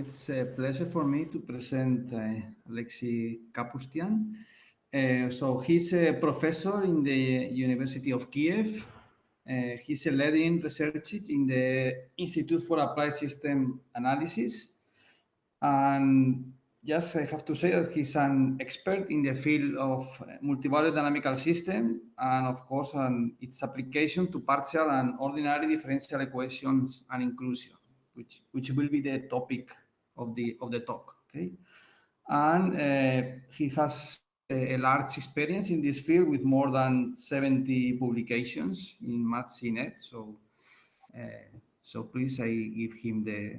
it's a pleasure for me to present uh, Alexei Kapustian. Uh, so he's a professor in the University of Kiev. Uh, he's a leading researcher in the Institute for Applied System Analysis. And yes, I have to say that he's an expert in the field of multi-valued dynamical system and of course on its application to partial and ordinary differential equations and inclusion, which, which will be the topic of the, of the talk, okay? And uh, he has a, a, large experience in this field with more than 70 publications in MathSciNet. So, uh, so please, I give him the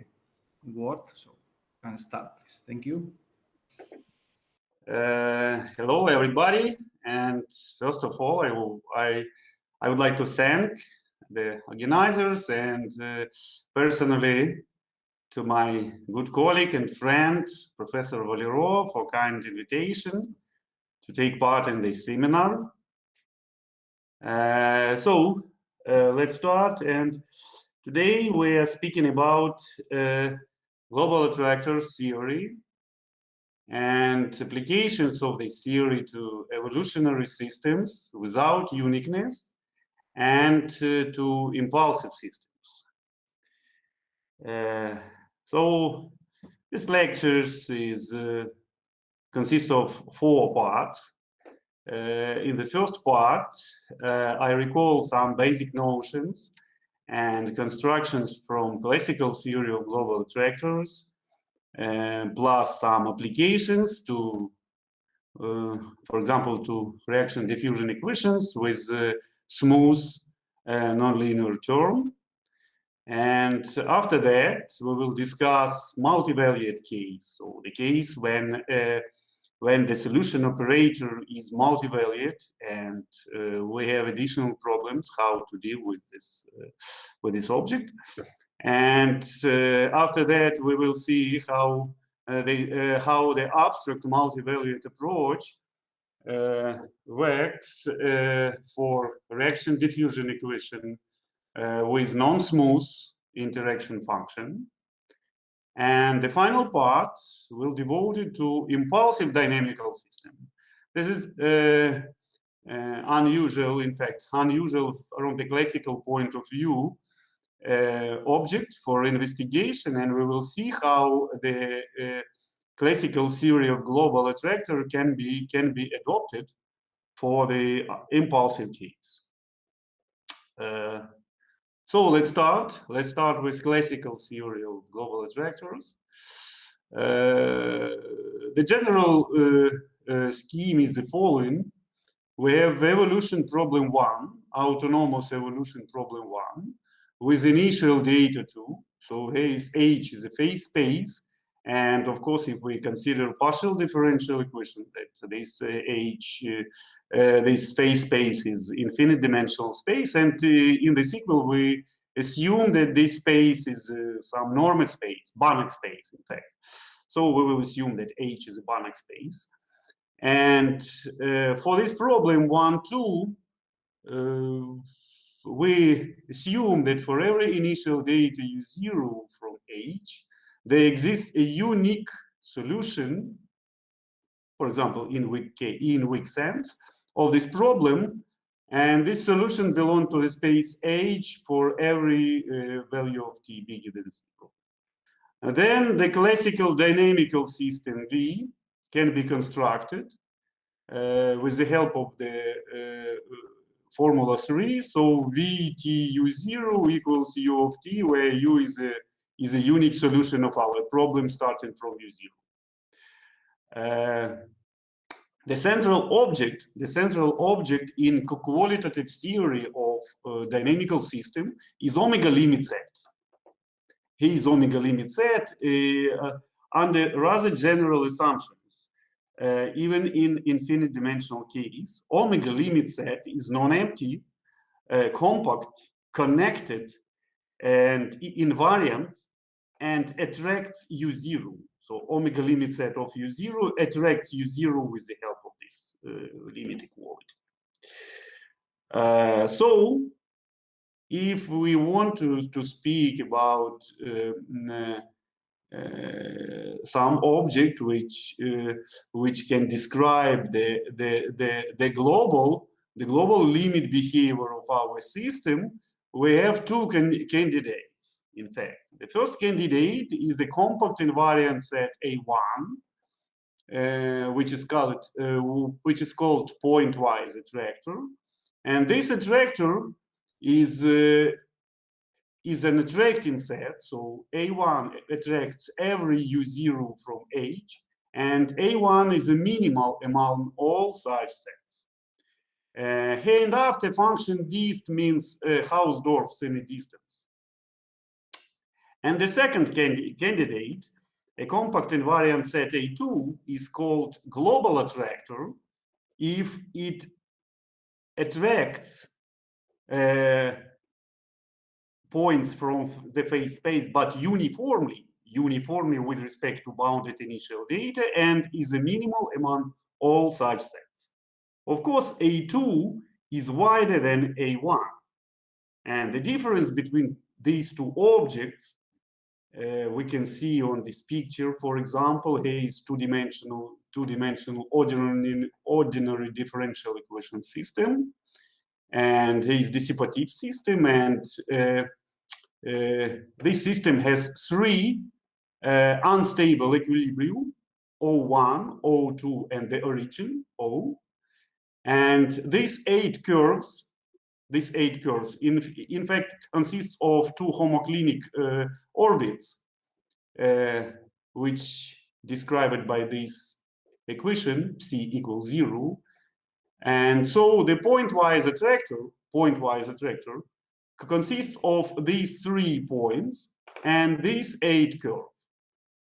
word. So can start, please. Thank you. Uh, hello, everybody. And first of all, I, will, I, I would like to thank the organizers and uh, personally to my good colleague and friend, Professor Valero, for kind invitation to take part in this seminar. Uh, so uh, let's start. And today we are speaking about uh, global attractor theory and applications of this theory to evolutionary systems without uniqueness and uh, to impulsive systems. So this lectures is uh, consists of four parts. Uh, in the first part, uh, I recall some basic notions and constructions from classical theory of global attractors, uh, plus some applications to, uh, for example, to reaction diffusion equations with smooth uh, nonlinear term. And after that, we will discuss multi-valued case, so the case when uh, when the solution operator is multi-valued and uh, we have additional problems how to deal with this uh, with this object. And uh, after that we will see how uh, the uh, how the abstract multi-valued approach works for reaction diffusion equation with non-smooth interaction function and the final part will devote it to impulsive dynamical system. This is uh, uh, unusual, in fact, unusual from the classical point of view uh, object for investigation. And we will see how the uh, classical theory of global attractor can be, can be adopted for the impulsive case. Uh, so let's start. Let's start with classical theory of global attractors. Uh, the general uh, uh, scheme is the following. We have evolution problem one, autonomous evolution problem one, with initial data two. So here is H is a phase space. And of course, if we consider partial differential equation, that this uh, H, uh, uh, this phase space is infinite dimensional space. And in the sequel, we assume that this space is some normed space, Banach space, in fact. So we will assume that H is a Banach space. And uh, for this problem one, two, uh, we assume that for every initial data u0 from H, there exists a unique solution, for example, in weak, in weak sense, of this problem. And this solution belongs to the space H for every uh, value of t bigger than zero. And then the classical dynamical system V can be constructed uh, with the help of the uh, formula 3. So V T U0 equals U of t, where U is a is a unique solution of our problem starting from U0. Uh, the central object, the central object in qualitative theory of uh, dynamical system is omega limit set. Here is omega limit set uh, under rather general assumptions. Uh, even in infinite dimensional case, omega limit set is non-empty, uh, compact, connected, and invariant and attracts U0. So omega limit set of U0 attracts U0 with the help of this uh, limit equality. Uh, so if we want to, to speak about uh, uh, some object which uh, which can describe the, the the the global the global limit behavior of our system we have two can candidates in fact the first candidate is a compact invariant set a1 uh, which is called uh, which is called pointwise attractor and this attractor is uh, is an attracting set. So A1 attracts every U0 from H, and A1 is a minimal among all such sets. Uh, here and after function dist means uh, Hausdorff semi-distance. And the second candidate, a compact invariant set A2, is called global attractor if it attracts uh, points from the phase space, but uniformly, uniformly with respect to bounded initial data and is a minimal among all such sets. Of course, A2 is wider than A1. And the difference between these two objects, uh, we can see on this picture, for example, here is two-dimensional two-dimensional ordinary, ordinary differential equation system and here is dissipative system and uh, uh, this system has three uh, unstable equilibrium, O1, O2, and the origin, O. And these eight curves, these eight curves, in, in fact, consists of two homoclinic uh, orbits, uh, which described by this equation, C equals zero. And so the pointwise attractor, pointwise attractor, consists of these three points and this eight curves.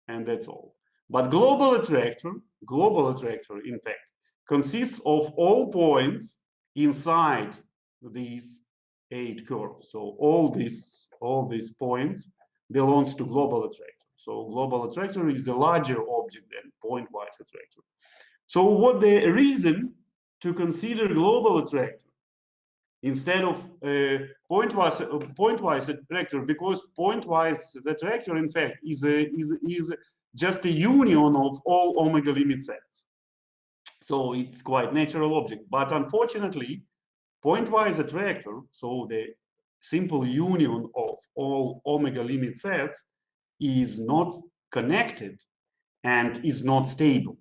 And that's all. But global attractor, global attractor, in fact, consists of all points inside these eight curves. So all these, all these points belongs to global attractor. So global attractor is a larger object than pointwise attractor. So what the reason to consider global attractor instead of uh, pointwise uh, pointwise attractor because pointwise attractor in fact is a, is is just a union of all omega limit sets so it's quite natural object but unfortunately pointwise attractor so the simple union of all omega limit sets is not connected and is not stable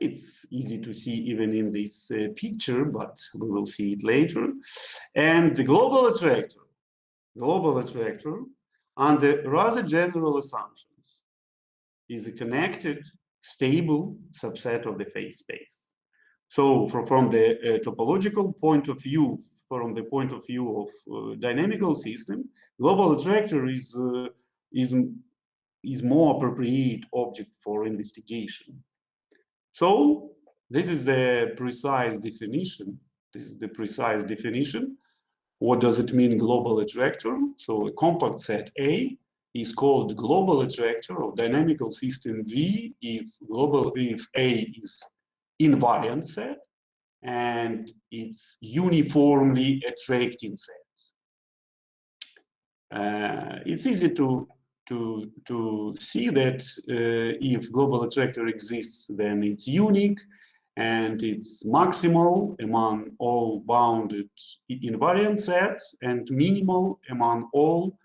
it's easy to see even in this uh, picture, but we will see it later. And the global attractor, global attractor, under rather general assumptions, is a connected, stable subset of the phase space. So from, from the uh, topological point of view, from the point of view of uh, dynamical system, global attractor is, uh, is, is more appropriate object for investigation so this is the precise definition. This is the precise definition. What does it mean global attractor? So a compact set A is called global attractor of dynamical system V if global if A is invariant set and it's uniformly attracting set. Uh, it's easy to to, to see that uh, if global attractor exists, then it's unique and it's maximal among all bounded invariant sets and minimal among all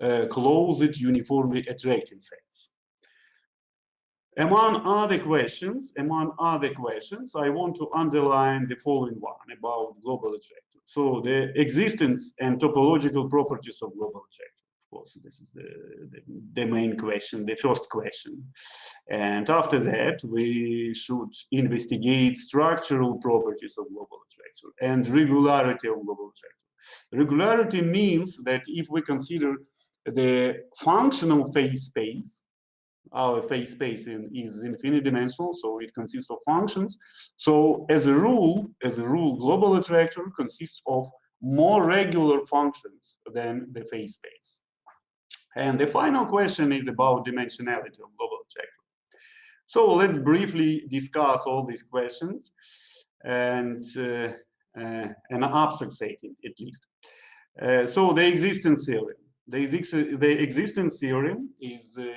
uh, closed uniformly attracting sets. Among other questions, among other questions, I want to underline the following one about global attractor. So the existence and topological properties of global attractor Of course, this is the, the, the, main question, the first question. And after that, we should investigate structural properties of global attractor and regularity of global attractor. Regularity means that if we consider the functional phase space, our phase space in, is infinite dimensional, so it consists of functions. So as a rule, as a rule, global attractor consists of more regular functions than the phase space. And the final question is about dimensionality of global attractor. So let's briefly discuss all these questions and uh, uh, an abstract setting at least. Uh, so the existence theorem. the, exist the existence theorem is, uh,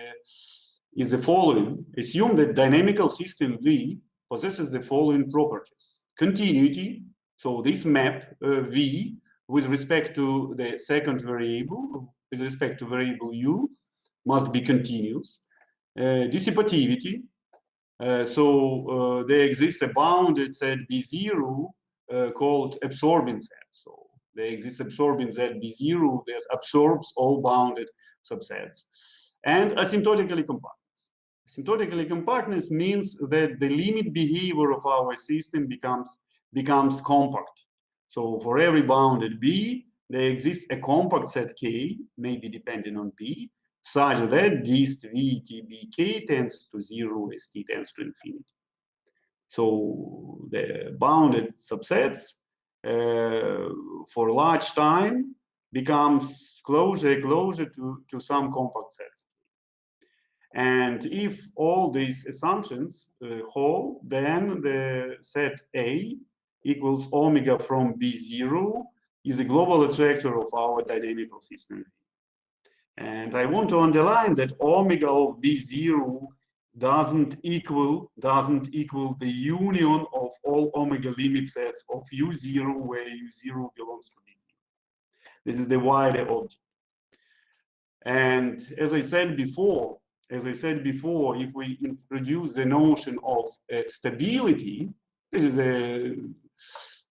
is the following. Assume that dynamical system V possesses the following properties. Continuity, so this map uh, V with respect to the second variable, with respect to variable u, must be continuous. Uh, dissipativity, uh, so uh, there exists a bounded set B0 uh, called absorbing set. So there exists absorbing set B0 that absorbs all bounded subsets. And asymptotically compactness. Asymptotically compactness means that the limit behavior of our system becomes, becomes compact. So for every bounded B, there exists a compact set K, maybe depending on B, such that dist V T B K tends to zero as T tends to infinity. So the bounded subsets uh, for large time becomes closer closer to, to some compact set. And if all these assumptions uh, hold, then the set A equals omega from B0 is a global attractor of our dynamical system. And I want to underline that omega of B0 doesn't equal doesn't equal the union of all omega limit sets of u0 where u0 belongs to b0. This is the wider object. And as I said before, as I said before, if we introduce the notion of uh, stability, this is a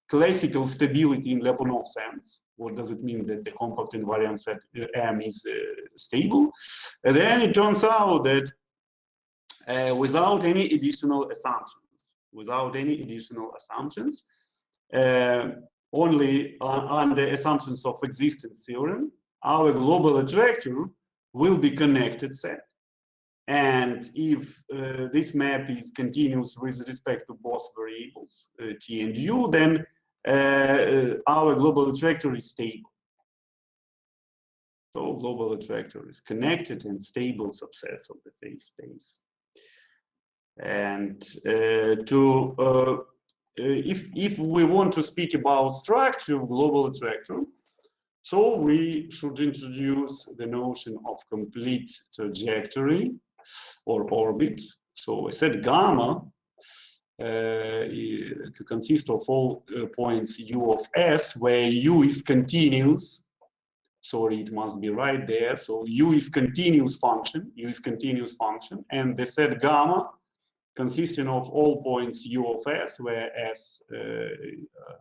classical stability in Lyapunov sense. What does it mean that the compact invariant set uh, M is uh, stable? And then it turns out that uh, without any additional assumptions, without any additional assumptions, uh, only on, the assumptions of existence theorem, our global attractor will be connected set. And if uh, this map is continuous with respect to both variables, uh, t and u, then uh, uh, our global attractor is stable. So global attractor is connected and stable subsets of the phase space. And uh, to uh, if if we want to speak about structure of global attractor, so we should introduce the notion of complete trajectory or orbit. So I said gamma uh, consists of all uh, points u of s, where u is continuous. Sorry, it must be right there. So u is continuous function, u is continuous function, and the set gamma consisting of all points u of s, where s uh, uh,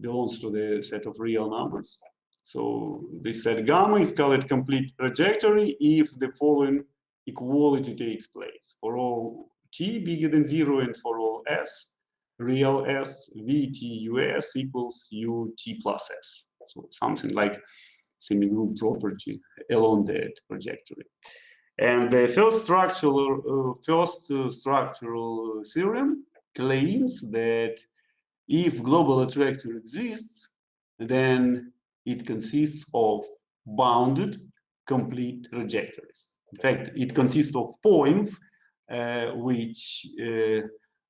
belongs to the set of real numbers. So this set gamma is called complete trajectory if the following equality takes place. For all t bigger than zero and for all s, real s, vt us equals ut plus s. So something like semi-group property along that trajectory. And the first structural, uh, first uh, structural theorem claims that if global attractor exists, then it consists of bounded complete trajectories. In fact, it consists of points uh, which uh,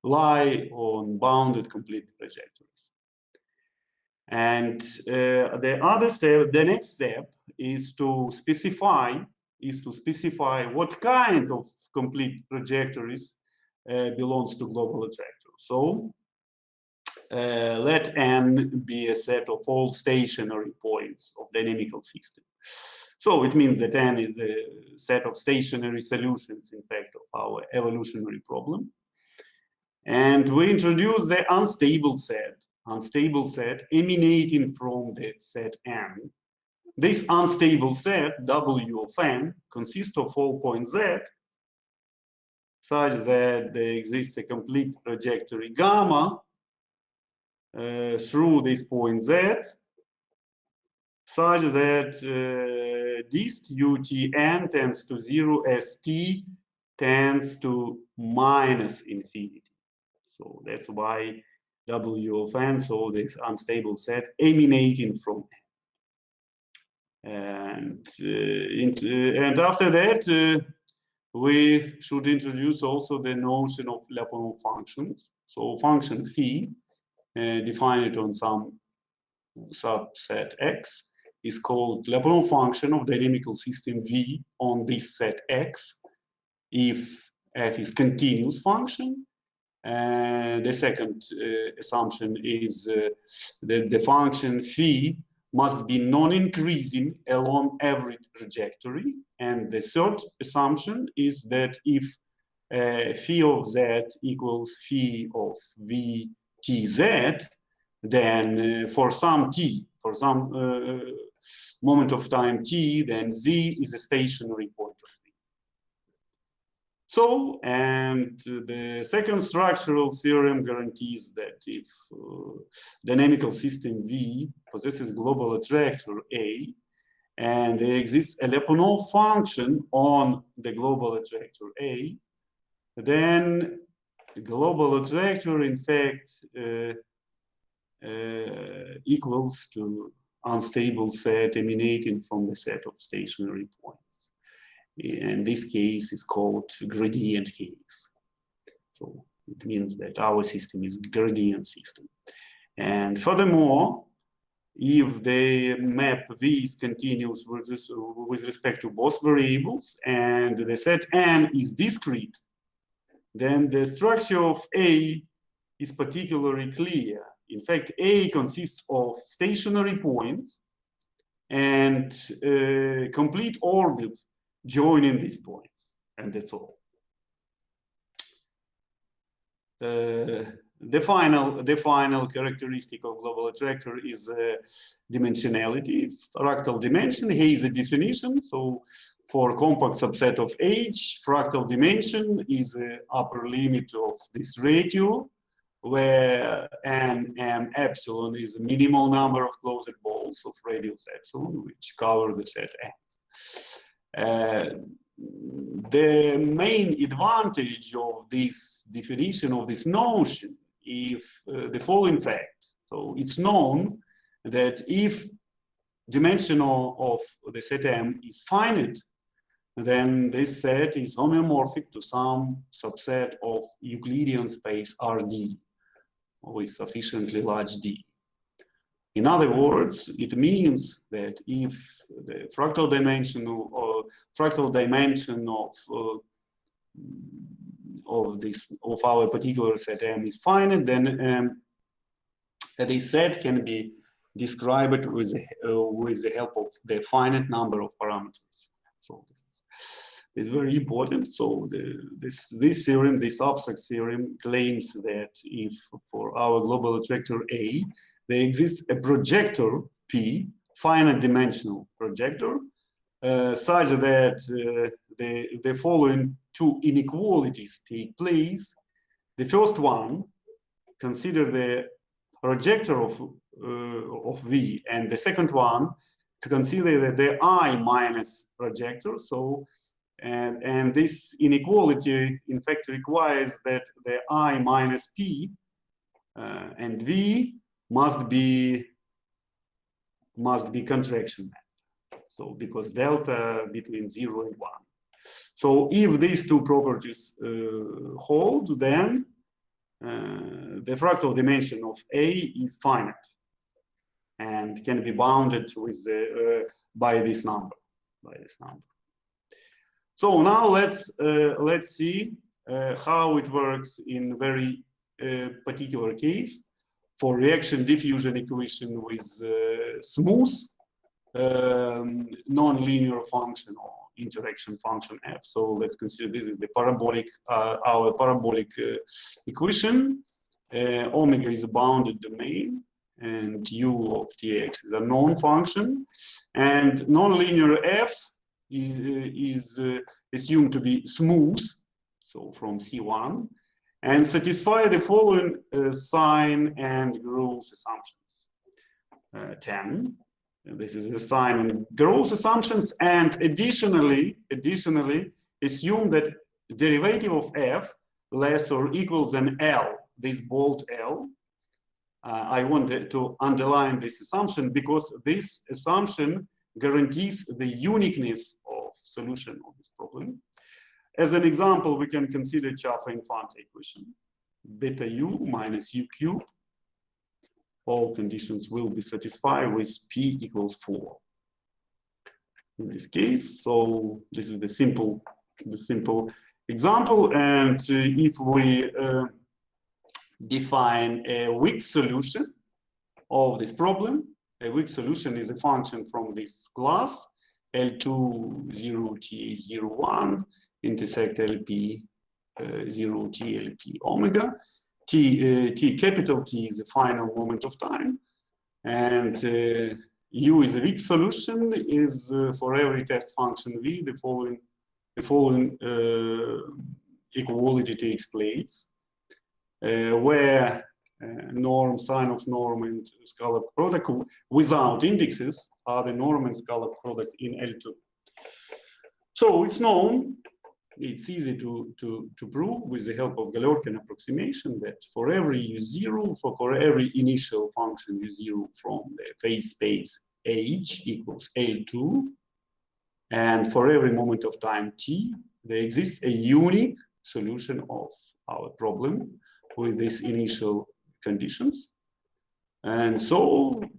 lie on bounded complete trajectories. And uh, the other step, the next step is to specify is to specify what kind of complete trajectories uh, belongs to global attractor. So uh, let n be a set of all stationary points of dynamical system. So it means that n is a set of stationary solutions, in fact, of our evolutionary problem. And we introduce the unstable set, unstable set emanating from the set n, this unstable set, W of n, consists of all points z, such that there exists a complete trajectory gamma uh, through this point z, such that uh, dist utn tends to 0 as t tends to minus infinity. So that's why W of n, so this unstable set emanating from n. And, uh, and after that, uh, we should introduce also the notion of Lyapunov functions. So function phi, uh, it on some subset x, is called Lyapunov function of dynamical system V on this set X if f is continuous function. And the second uh, assumption is uh, that the function phi must be non-increasing along every trajectory. And the third assumption is that if uh, phi of z equals phi of v t z, then uh, for some t, for some uh, moment of time t, then z is a stationary point of v. So, and the second structural theorem guarantees that if uh, dynamical system V possesses global attractor A, and there exists a Lyapunov function on the global attractor A, then global attractor in fact uh, uh, equals to unstable set emanating from the set of stationary points. And this case is called gradient case. So it means that our system is gradient system. And furthermore, if the map is continuous with, this, with respect to both variables and the set N is discrete, then the structure of A is particularly clear. In fact, A consists of stationary points and uh, complete orbit joining these points, and that's all. Uh, the final the final characteristic of global attractor is uh, dimensionality fractal dimension. Here is a definition. So for compact subset of h fractal dimension is the upper limit of this ratio where n m epsilon is a minimal number of closed balls of radius epsilon which cover the set n. Uh, the main advantage of this definition of this notion if uh, the following fact. So it's known that if dimension of the set M is finite then this set is homeomorphic to some subset of Euclidean space RD with sufficiently large D. In other words, it means that if the fractal dimension or fractal dimension of uh, of this of our particular set M is finite, then um, this set can be described with the, uh, with the help of the finite number of parameters. So is very important. So the, this this theorem, this abstract theorem, claims that if for our global attractor A, there exists a projector P, finite dimensional projector, uh, such that uh, the, the following two inequalities take place. The first one, consider the projector of, uh, of V, and the second one, to consider the, the I minus projector. So, and, and this inequality, in fact, requires that the I minus P uh, and V must be must be contraction So because delta between zero and one. So if these two properties uh, hold, then uh, the fractal dimension of A is finite and can be bounded with the, uh, by this number, by this number. So now let's uh, let's see uh, how it works in very uh, particular case for reaction diffusion equation with smooth um, non-linear function or interaction function f. So let's consider this is the parabolic, uh, our parabolic uh, equation. Uh, omega is a bounded domain and u of tx is a known function. And nonlinear f is, is uh, assumed to be smooth, so from C1 and satisfy the following uh, sign and growth assumptions. Uh, 10, this is the sign and growth assumptions, and additionally, additionally, assume that derivative of f less or equal than L, this bold L. Uh, I wanted to underline this assumption because this assumption guarantees the uniqueness of solution of this problem. As an example, we can consider Chaffee-Infante equation. Beta u minus u cubed. All conditions will be satisfied with p equals 4. in this case. So this is the simple, the simple example. And uh, if we uh, define a weak solution of this problem, a weak solution is a function from this class L2 0 T 01 intersect LP uh, 0 T LP omega. T, uh, T capital T is the final moment of time and uh, U is a weak solution is uh, for every test function V the following the following uh, equality takes place where Uh, norm, sign of norm, and scalar product without indexes are the norm and scalar product in L2. So it's known, it's easy to, to, to prove with the help of Galerkin approximation that for every U0, for, for every initial function U0 from the phase space H equals L2, and for every moment of time T, there exists a unique solution of our problem with this initial conditions. And so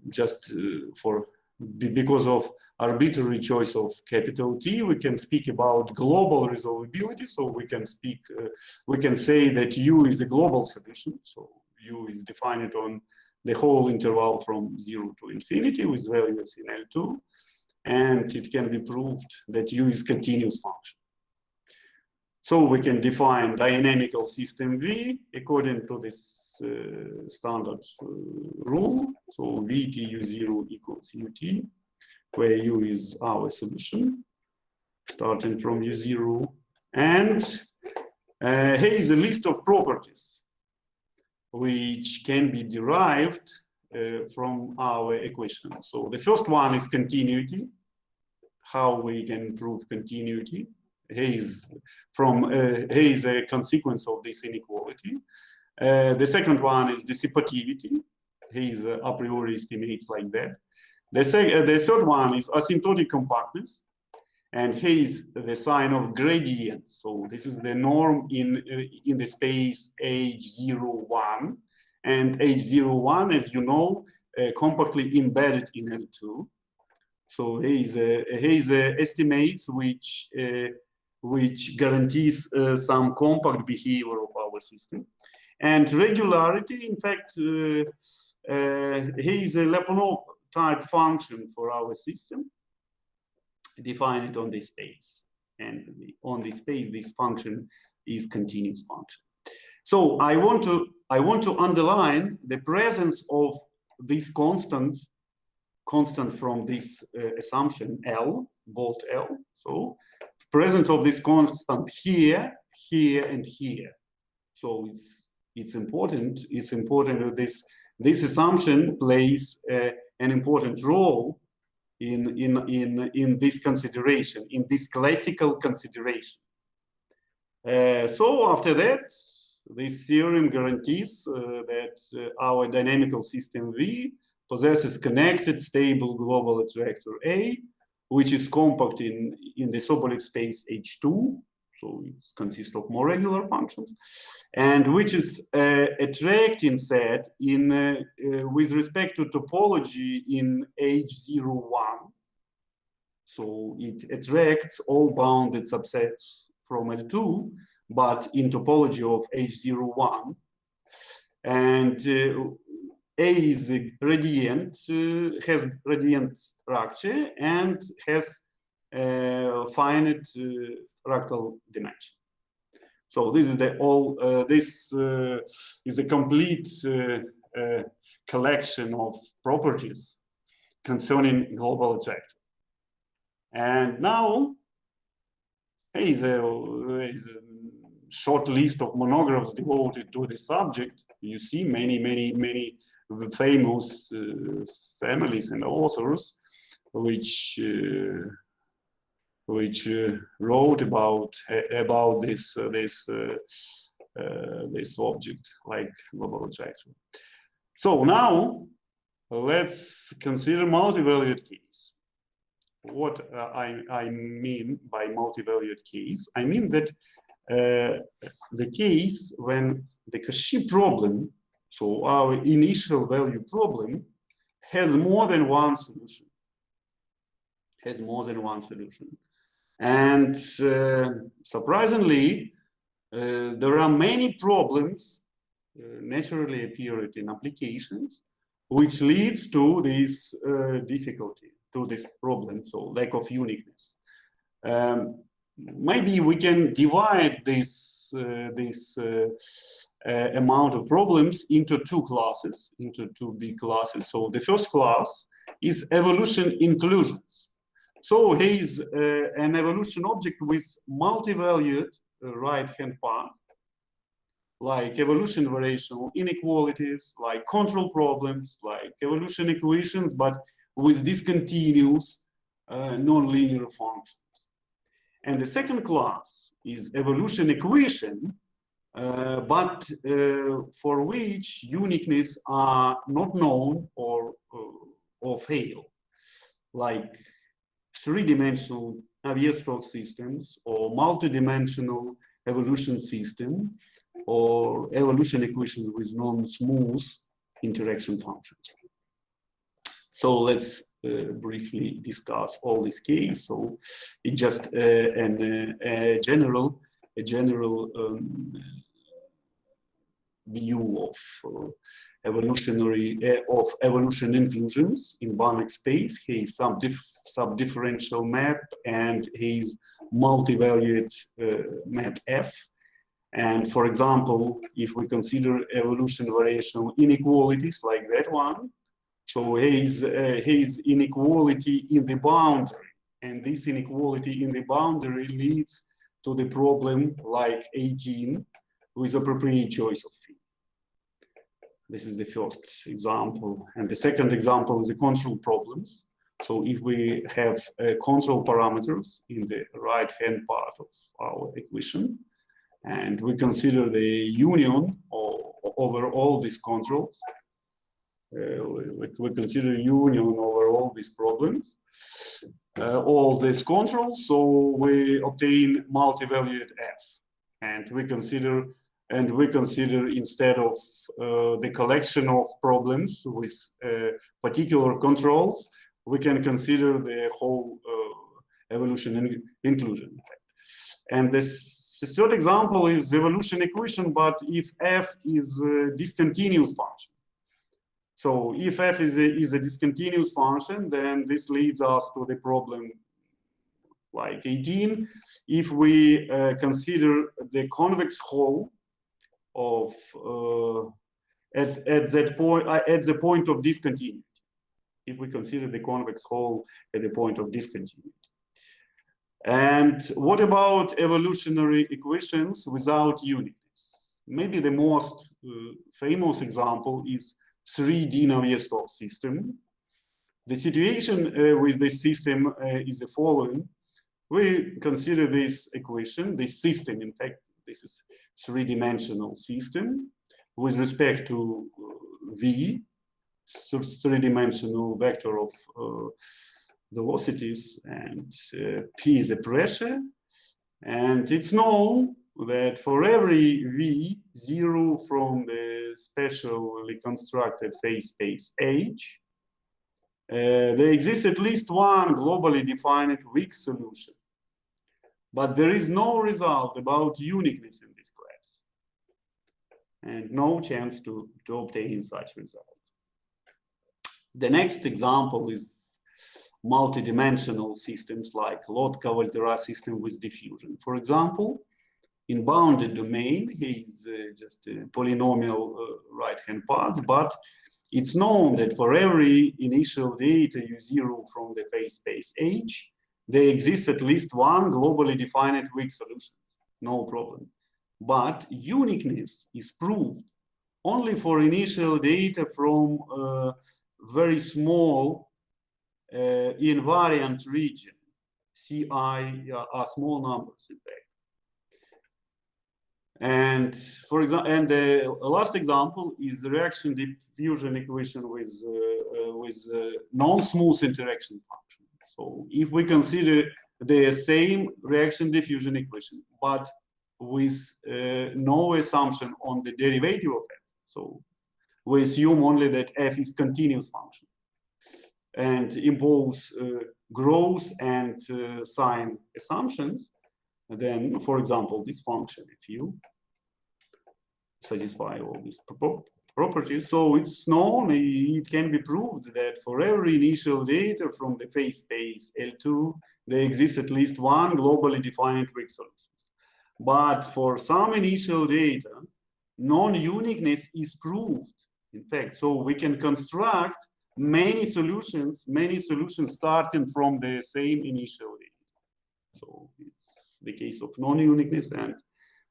just uh, for because of arbitrary choice of capital T, we can speak about global resolvability. So we can speak, uh, we can say that U is a global solution. So U is defined on the whole interval from zero to infinity with values in L2. And it can be proved that U is continuous function. So we can define dynamical system V according to this uh, standard uh, rule. So VTU0 equals UT, where U is our solution, starting from U0. And uh, here is a list of properties which can be derived uh, from our equation. So the first one is continuity, how we can prove continuity. Is from uh, is a consequence of this inequality. Uh, the second one is dissipativity. His uh, a priori estimates like that. The, uh, the third one is asymptotic compactness. And is the sign of gradient. So this is the norm in, uh, in the space H01. And H01, as you know, uh, compactly embedded in L2. So is, is estimates which, which guarantees some compact behavior of our system. And regularity, in fact, uh, uh, is a Lyapunov type function for our system. Define it on this space. And on this space, this function is continuous function. So I want to I want to underline the presence of this constant constant from this uh, assumption L, bolt L. So presence of this constant here, here, and here. So it's it's important. It's important that this this assumption plays uh, an important role in in in in this consideration, in this classical consideration. Uh, so after that, this theorem guarantees uh, that uh, our dynamical system V possesses connected stable global attractor A, which is compact in in the Sobolev space H2 so it consists of more regular functions, and which is uh, attracting set in uh, uh, with respect to topology in H01. So it attracts all bounded subsets from L2, but in topology of H01. And uh, A is a gradient, uh, has gradient structure and has uh, finite fractal dimension. So this is the all, uh, this uh, is a complete uh, collection of properties concerning global attractor. And now, hey, there is a short list of monographs devoted to the subject. You see many, many, many famous uh, families and authors which uh, which uh, wrote about about this this this object like global attraction. So now let's consider multi-valued case. What uh, I, I mean by multi-valued case, I mean that uh, the case when the Cauchy problem, so our initial value problem, has more than one solution has more than one solution. And uh, surprisingly, uh, there are many problems uh, naturally appeared in applications, which leads to this uh, difficulty, to this problem, so lack of uniqueness. Um, maybe we can divide this, uh, this uh, amount of problems into two classes, into two big classes. So the first class is evolution inclusions. So here is uh, an evolution object with multi-valued uh, right-hand part, like evolution variational inequalities, like control problems, like evolution equations, but with discontinuous uh, non-linear functions. And the second class is evolution equation, uh, but uh, for which uniqueness are not known or, uh, or fail, like three-dimensional Navier-Stokes systems or multi-dimensional evolution system or evolution equations with non-smooth interaction functions. So let's uh, briefly discuss all these cases. So it's just uh, an, uh, a general, a general um, view of uh, evolutionary uh, of evolution inclusions in Banach space. He is some diff sub-differential map and his multi-valued uh, map F. And for example, if we consider evolution variational inequalities like that one, so his, uh, his inequality in the boundary, and this inequality in the boundary leads to the problem like 18 with appropriate choice of phi. This is the first example. And the second example is the control problems. So if we have uh, control parameters in the right-hand part of our equation, and we consider the union of, over all these controls, uh, we, we, consider union over all these problems, uh, all these controls, so we obtain multi-valued f, and we consider and we consider instead of uh, the collection of problems with uh, particular controls, we can consider the whole uh, evolution in inclusion. And this third example is the evolution equation, but if f is a discontinuous function. So if f is a, is a discontinuous function, then this leads us to the problem like 18. If we uh, consider the convex hull of uh, at, at that point uh, at the point of discontinuity if we consider the convex hull at the point of discontinuity. And what about evolutionary equations without uniqueness? Maybe the most uh, famous example is 3D Navier-Stokes system. The situation uh, with this system uh, is the following. We consider this equation, this system, in fact, this is three-dimensional system with respect to uh, V, three-dimensional vector of uh, velocities and uh, P is a pressure. And it's known that for every V, zero from the specially constructed phase space H, uh, there exists at least one globally defined weak solution. But there is no result about uniqueness in this class and no chance to, to obtain such result. The next example is multidimensional systems like Lotka-Volterra system with diffusion. For example, in bounded domain, he is uh, just a polynomial uh, right-hand path, but it's known that for every initial data u0 from the phase space H, there exists at least one globally defined weak solution, no problem. But uniqueness is proved only for initial data from a very small uh, invariant region. Ci are small numbers in fact. And for example, and the last example is the reaction diffusion equation with uh, uh, with uh, non-smooth interaction function. So if we consider the same reaction diffusion equation, but with uh, no assumption on the derivative of f, so we assume only that f is continuous function and impose uh, growth and uh, sign assumptions, then, for example, this function, if you satisfy all these properties, so it's known, it can be proved that for every initial data from the phase space L2, there exists at least one globally defined weak solution. But for some initial data, non-uniqueness is proved, in fact. So we can construct many solutions, many solutions starting from the same initial data. So it's the case of non-uniqueness and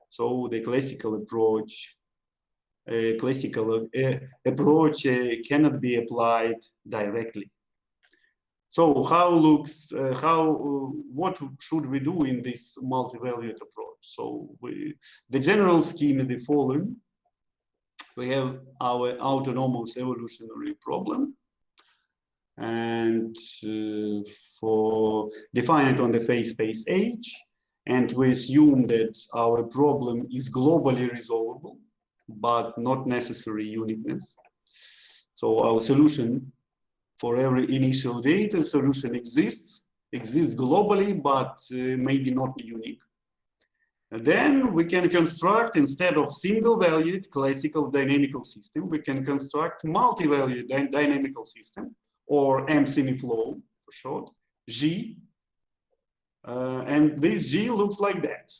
so the classical approach classical approach uh, cannot be applied directly. So how looks, uh, how, uh, what should we do in this multi-valued approach? So we, the general scheme is the following. We have our autonomous evolutionary problem and uh, for define it on the phase space H and we assume that our problem is globally resolvable but not necessary uniqueness. So our solution for every initial data solution exists, exists globally, but uh, maybe not unique. And then we can construct, instead of single-valued classical dynamical system, we can construct multi-valued dy dynamical system, or M-semiflow for short, G. Uh, and this G looks like that,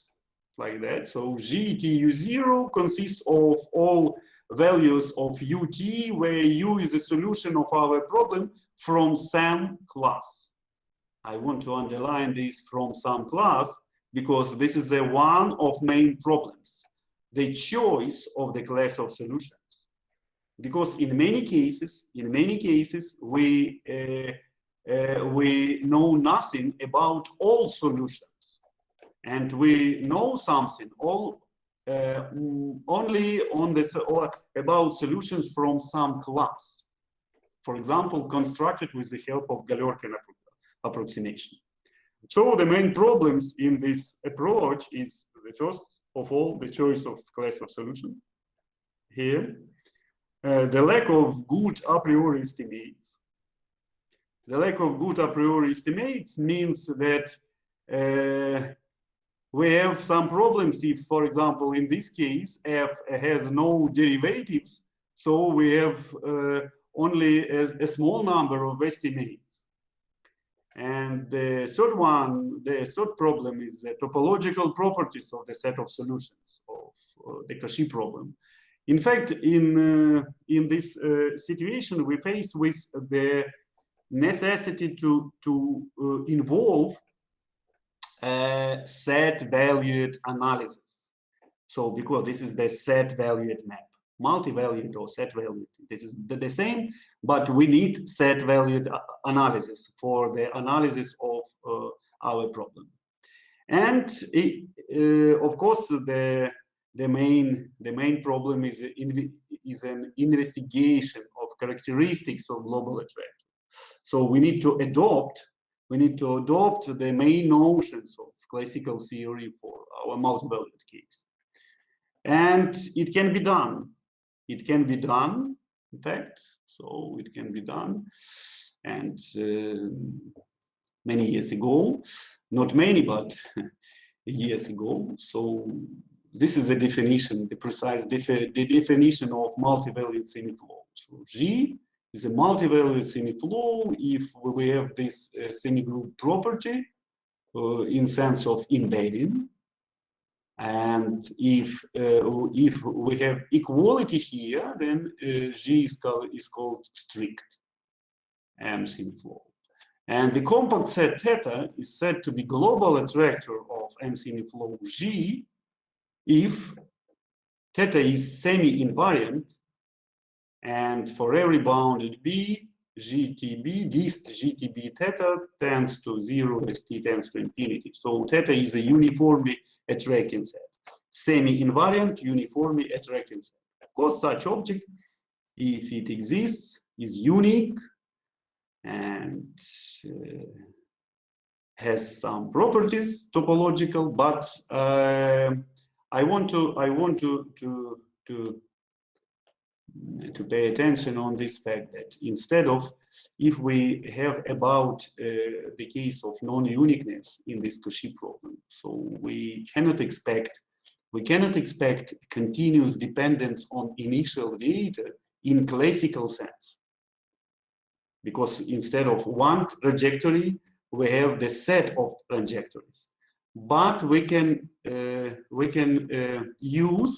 like that. So GTU0 consists of all values of ut, where u is a solution of our problem from some class. I want to underline this from some class because this is the one of main problems, the choice of the class of solutions. Because in many cases, in many cases, we uh, uh, we know nothing about all solutions, and we know something all uh, only on this or about solutions from some class. For example, constructed with the help of Galerkin approximation. So the main problems in this approach is the first of all, the choice of class of solution here, uh, the lack of good a priori estimates. The lack of good a priori estimates means that uh, we have some problems if, for example, in this case, f has no derivatives, so we have uh, only a, a, small number of estimates. And the third one, the third problem is the topological properties of the set of solutions of uh, the Cauchy problem. In fact, in, uh, in this uh, situation, we face with the necessity to, to uh, involve uh, set valued analysis. So because this is the set valued map, multi-valued or set valued, this is the, the, same, but we need set valued uh, analysis for the analysis of uh, our problem. And it, uh, of course, the the main the main problem is in, is an investigation of characteristics of global attraction. So we need to adopt we need to adopt the main notions of classical theory for our multi-valued case. And it can be done. It can be done, in fact, so it can be done. And uh, many years ago, not many, but years ago. So this is the definition, the precise defi the definition of multi-valued semiflow. So G is a multi-valued semiflow if we have this uh, semigroup property uh, in sense of embedding. And if uh, if we have equality here, then uh, G is called, is called strict M semiflow. And the compact set theta is said to be global attractor of M semiflow G if theta is semi-invariant and for every bounded b, GTB, dist GTB theta tends to zero as t tends to infinity. So theta is a uniformly attracting set, semi-invariant uniformly attracting set. Of course, such object, if it exists, is unique and uh, has some properties topological, but uh, I want to I want to to to to pay attention on this fact that instead of if we have about uh, the case of non-uniqueness in this Cauchy problem so we cannot expect we cannot expect continuous dependence on initial data in classical sense. Because instead of one trajectory we have the set of trajectories. But we can uh, we can uh, use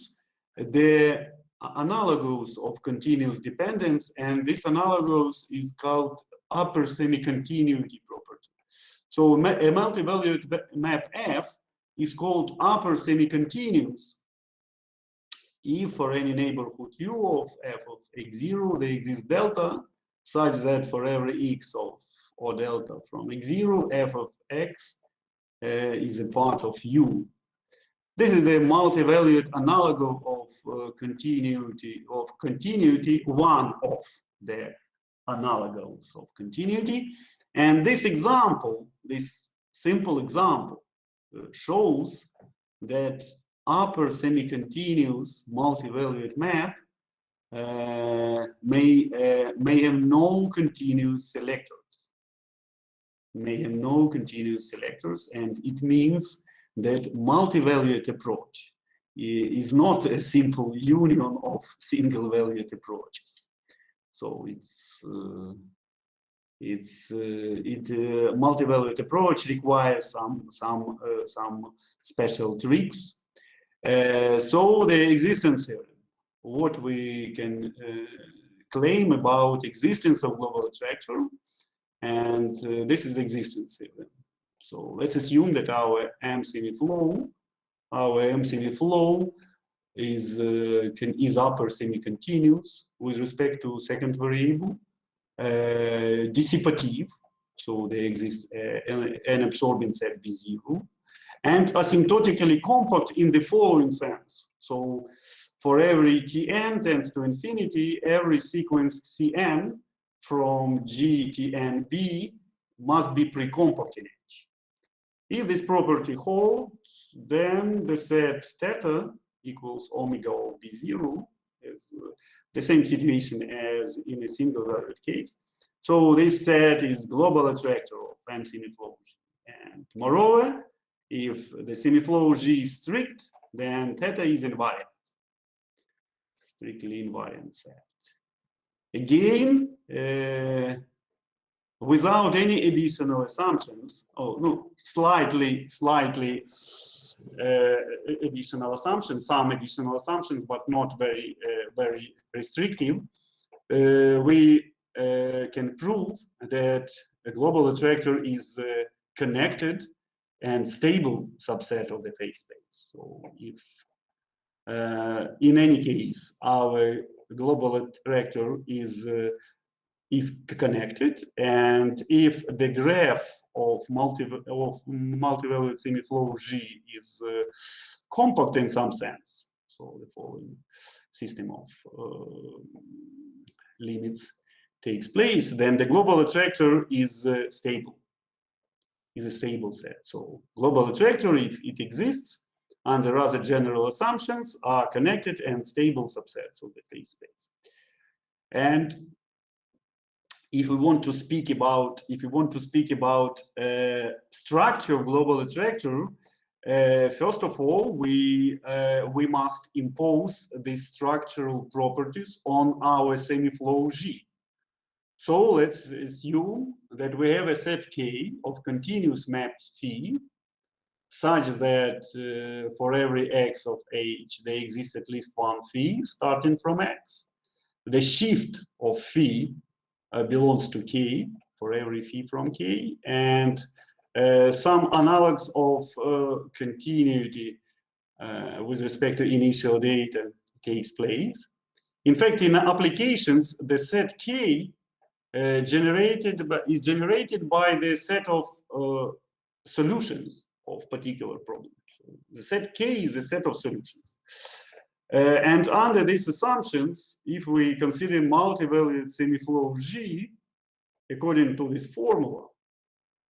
the analogous of continuous dependence, and this analogous is called upper semi-continuity property. So a multivalued map F is called upper semi-continuous if for any neighborhood U of f of x0 there exists delta such that for every x of or delta from x0 f of x uh, is a part of U. This is the multivalued analog of uh, continuity of continuity one of the analogs of continuity. And this example, this simple example, uh, shows that upper semi-continuous multivalued map uh, may uh, may have no continuous selectors may have no continuous selectors, and it means that multi-valued approach is not a simple union of single valued approaches. So it's uh, it's uh, it uh, multi-valued approach requires some some uh, some special tricks. Uh, so the existence what we can uh, claim about existence of global attractor and this is the existence event. So let's assume that our M semiflow, our M semiflow is uh, can, is upper semi-continuous with respect to second variable, uh, dissipative, so there exists uh, an absorbing set B0, and asymptotically compact in the following sense. So for every Tn tends to infinity, every sequence Cn from G, must be pre-compact in H. If this property holds, then the set theta equals omega of B0 is uh, the same situation as in a single valued case. So this set is global attractor of M semiflow G. And moreover, if the semiflow G is strict, then theta is invariant, strictly invariant set. Again, uh, without any additional assumptions, oh no, slightly, slightly additional assumptions, some additional assumptions, but not very, uh, very restrictive, uh, we uh, can prove that a global attractor is uh, connected and stable subset of the phase space. So if in any case, our global attractor is uh, is connected and if the graph of multi of multivalued semiflow G is uh, compact in some sense so the following system of uh, limits takes place then the global attractor is uh, stable is a stable set so global attractor if it exists under other general assumptions are connected and stable subsets of the phase space. And if we want to speak about if we want to speak about uh, structure of global attractor, uh, first of all, we uh, we must impose these structural properties on our semiflow G. So let's assume that we have a set K of continuous maps phi such that uh, for every x of h, there exists at least one phi starting from x. The shift of phi belongs to k for every phi from k, and uh, some analogs of uh, continuity uh, with respect to initial data takes place. In fact, in applications, the set k uh, generated by, is generated by the set of solutions of particular problem. the set K is a set of solutions. Uh, and under these assumptions, if we consider multivalued semiflow G, according to this formula,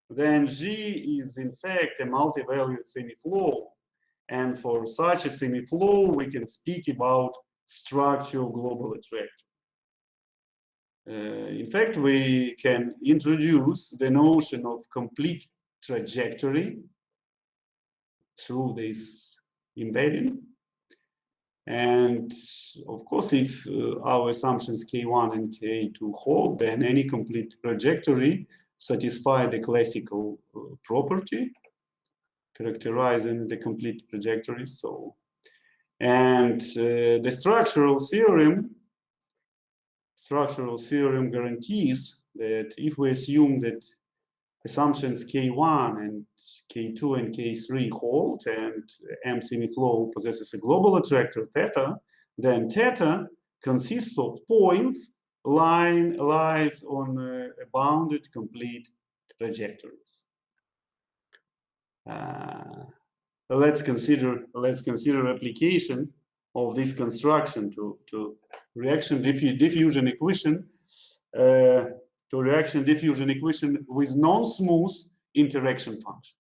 then G is in fact a multivalued semiflow. And for such a semiflow, we can speak about structural global attractor. Uh, in fact, we can introduce the notion of complete trajectory through this embedding. And of course, if uh, our assumptions K1 and K2 hold, then any complete trajectory satisfy the classical uh, property characterizing the complete trajectories. So, and uh, the structural theorem, structural theorem guarantees that if we assume that assumptions K1 and K2 and K3 hold and M semiflow possesses a global attractor theta, then theta consists of points line lies on uh, bounded complete trajectories. Uh, let's consider let's consider application of this construction to to reaction diffu diffusion equation uh, to reaction diffusion equation with non-smooth interaction function.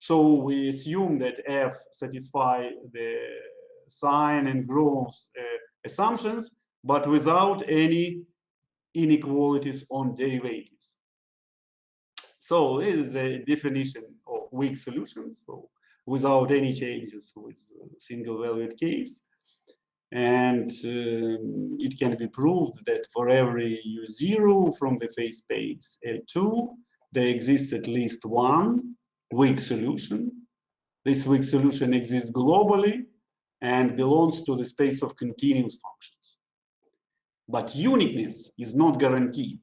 So we assume that f satisfy the sign and growth uh, assumptions, but without any inequalities on derivatives. So this is a definition of weak solutions, so without any changes with single valued case. And um, it can be proved that for every U0 from the phase space L2, there exists at least one weak solution. This weak solution exists globally and belongs to the space of continuous functions. But uniqueness is not guaranteed.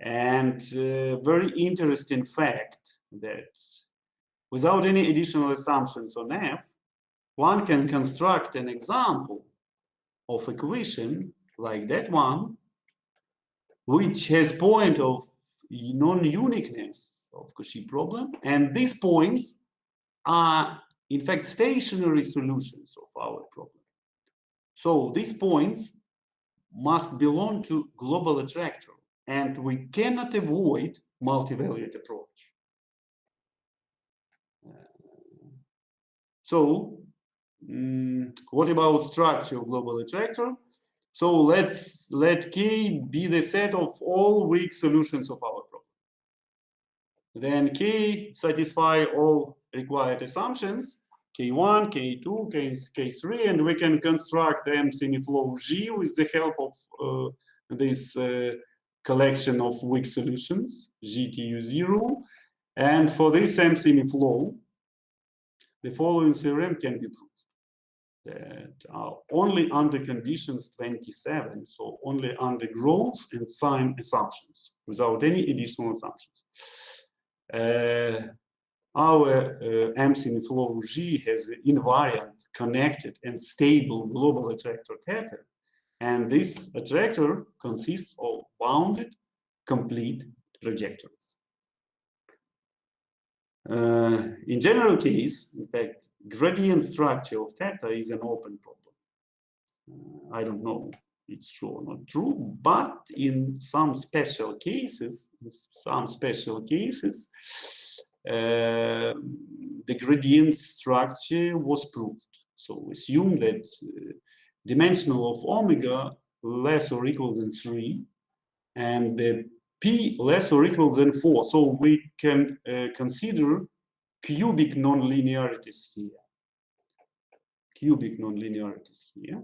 And uh, very interesting fact that without any additional assumptions on F, one can construct an example of equation like that one, which has point of non-uniqueness of Cauchy problem. And these points are, in fact, stationary solutions of our problem. So these points must belong to global attractor, and we cannot avoid multivalued approach. Uh, so Mm, what about structure of global attractor? So let's let K be the set of all weak solutions of our problem. Then K satisfy all required assumptions, K1, K2, K, K3, and we can construct M semiflow G with the help of uh, this uh, collection of weak solutions, GTU0. And for this M semiflow, the following theorem can be proved that are only under conditions 27, so only under growth and sign assumptions, without any additional assumptions. Uh, our uh, G has an invariant, connected, and stable global attractor theta, and this attractor consists of bounded, complete trajectories. Uh, in general case, in fact, gradient structure of theta is an open problem. Uh, I don't know it's true or not true, but in some special cases, some special cases, uh, the gradient structure was proved. So assume that uh, dimensional of omega less or equal than 3 and the p less or equal than 4. So we can uh, consider cubic nonlinearities here. Cubic nonlinearities here.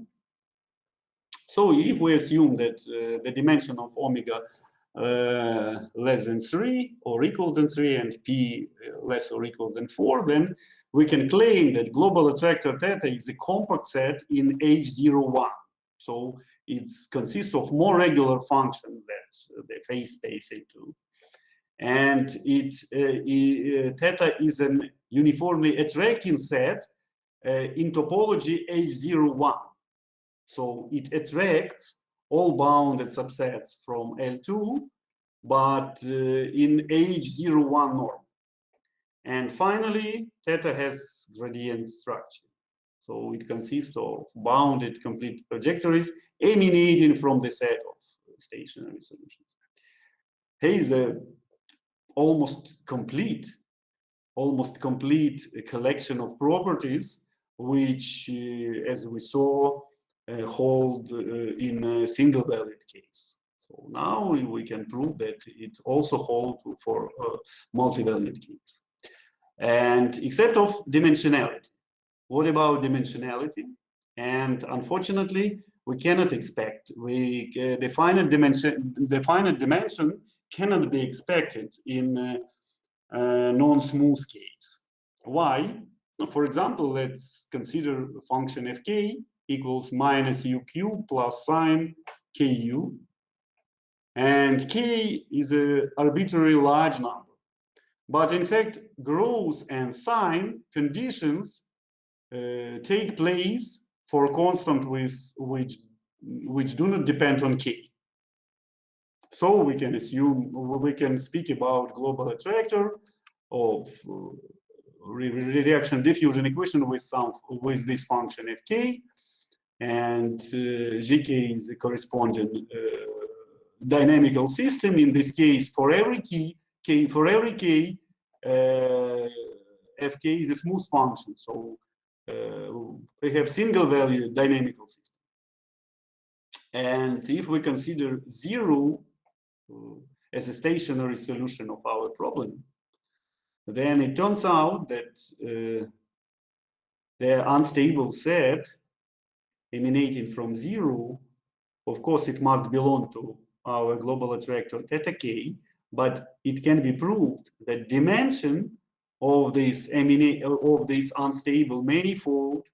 So if we assume that uh, the dimension of omega uh, less than 3 or equal than 3 and p uh, less or equal than 4, then we can claim that global attractor theta is a compact set in H01. So it consists of more regular functions than the phase space L2 and it, uh, theta is an uniformly attracting set uh, in topology H01. So it attracts all bounded subsets from L2, but uh, in H01 norm. And finally, theta has gradient structure. So it consists of bounded complete trajectories emanating from the set of stationary solutions. Here is a almost complete, almost complete collection of properties, which, uh, as we saw, uh, hold uh, in a single valued case. So now we can prove that it also holds for uh, multi-valued case. And except of dimensionality. What about dimensionality? And unfortunately, we cannot expect. We uh, the finite dimension, the finite dimension cannot be expected in uh, uh, non-smooth case. Why? For example, let's consider function fk equals minus uq plus sine ku. And k is an arbitrary large number. But in fact, growth and sign conditions uh, take place for constant with which which do not depend on k. So we can assume we can speak about global attractor of uh, reaction diffusion equation with some with this function fk, and uh, gk is the corresponding uh, dynamical system. In this case, for every key, k for every k, uh, fk is a smooth function. So uh, we have single value dynamical system. And if we consider zero as a stationary solution of our problem, then it turns out that uh, the unstable set emanating from zero, of course, it must belong to our global attractor theta k, but it can be proved that dimension of this of this unstable manifold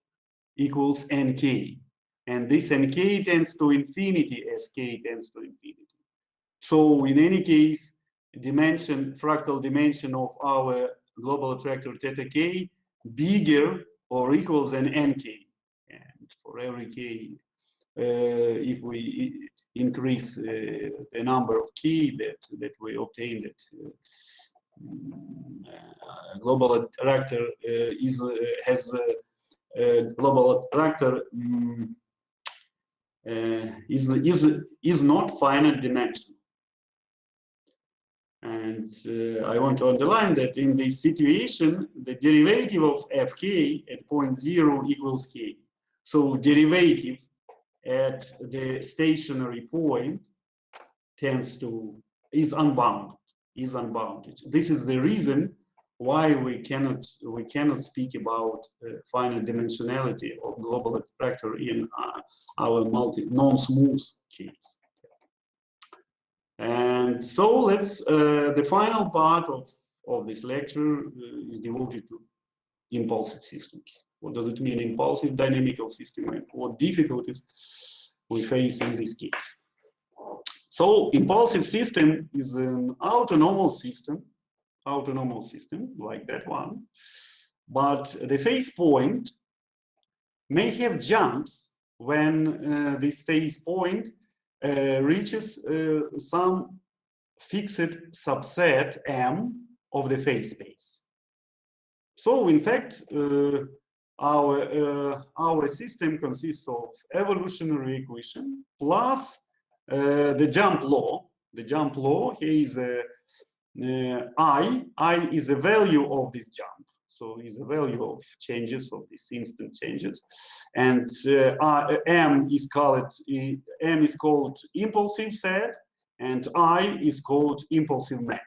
equals nk, and this nk tends to infinity as k tends to infinity. So in any case, dimension, fractal dimension of our global attractor theta k bigger or equal than nk. And for every k, uh, if we increase uh, the number of key that, that we obtain that uh, uh global attractor uh, is uh, has global attractor um, is, is, is not finite dimension. And uh, I want to underline that in this situation, the derivative of fk at point zero equals k. So derivative at the stationary point tends to, is unbounded, is unbounded. This is the reason why we cannot, we cannot speak about uh, finite dimensionality of global attractor in uh, our multi, non-smooth case. And so let's, uh, the final part of, of this lecture uh, is devoted to impulsive systems. What does it mean, impulsive dynamical system, and what difficulties we face in this case. So impulsive system is an autonomous system, autonomous system like that one, but the phase point may have jumps when uh, this phase point reaches uh, some fixed subset M of the phase space. So in fact, uh, our, our system consists of evolutionary equation plus the jump law. The jump law here is a uh, i, i is a value of this jump. So is a value of changes of these instant changes. And uh, M is called M is called impulsive set and I is called impulsive map.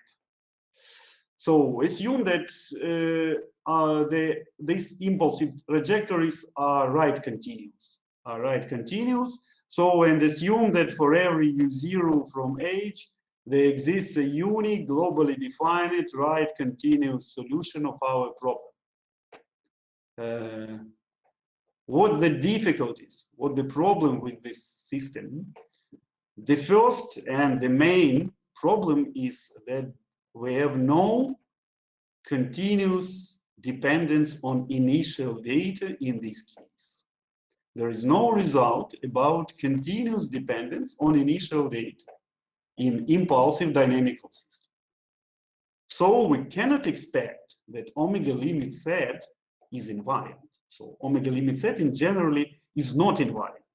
So assume that uh, uh, the, these impulsive trajectories are right continuous, are right continuous. So and assume that for every u0 from H, there exists a unique, globally defined, right continuous solution of our problem. Uh, what the difficulties, what the problem with this system? The first and the main problem is that we have no continuous dependence on initial data in this case. There is no result about continuous dependence on initial data in impulsive dynamical system. So we cannot expect that omega limit set is invariant. So omega limit set in generally is not invariant.